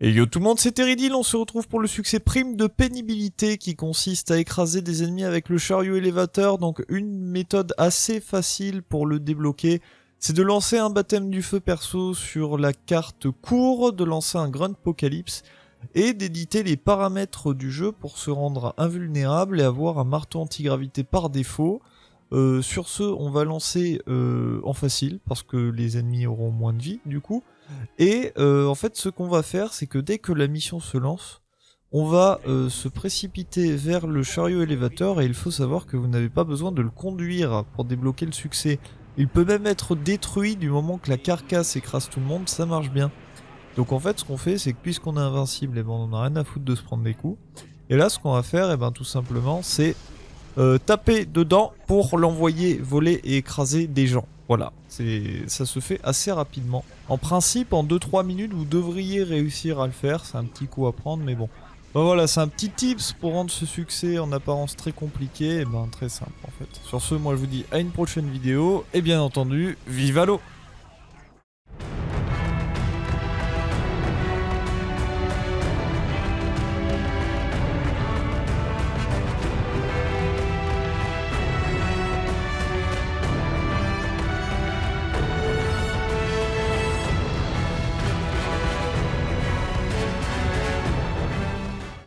Et yo tout le monde, c'est Teridil, on se retrouve pour le succès prime de pénibilité qui consiste à écraser des ennemis avec le chariot élévateur, donc une méthode assez facile pour le débloquer, c'est de lancer un baptême du feu perso sur la carte court, de lancer un grunt apocalypse, et d'éditer les paramètres du jeu pour se rendre invulnérable et avoir un marteau antigravité par défaut. Euh, sur ce, on va lancer euh, en facile, parce que les ennemis auront moins de vie du coup, et euh, en fait, ce qu'on va faire, c'est que dès que la mission se lance, on va se précipiter vers le chariot élévateur et il faut savoir que vous n'avez pas besoin de le conduire pour débloquer le succès. Il peut même être détruit du moment que la carcasse écrase tout le monde, ça marche bien. Donc en fait, ce qu'on fait, c'est que puisqu'on est invincible, et eh ben, on n'a rien à foutre de se prendre des coups. Et là, ce qu'on va faire, et eh ben, tout simplement, c'est euh, taper dedans pour l'envoyer voler et écraser des gens. Voilà, ça se fait assez rapidement. En principe, en 2-3 minutes, vous devriez réussir à le faire. C'est un petit coup à prendre, mais bon. Ben voilà, c'est un petit tips pour rendre ce succès en apparence très compliqué, et ben très simple en fait. Sur ce, moi je vous dis à une prochaine vidéo, et bien entendu, vive l'eau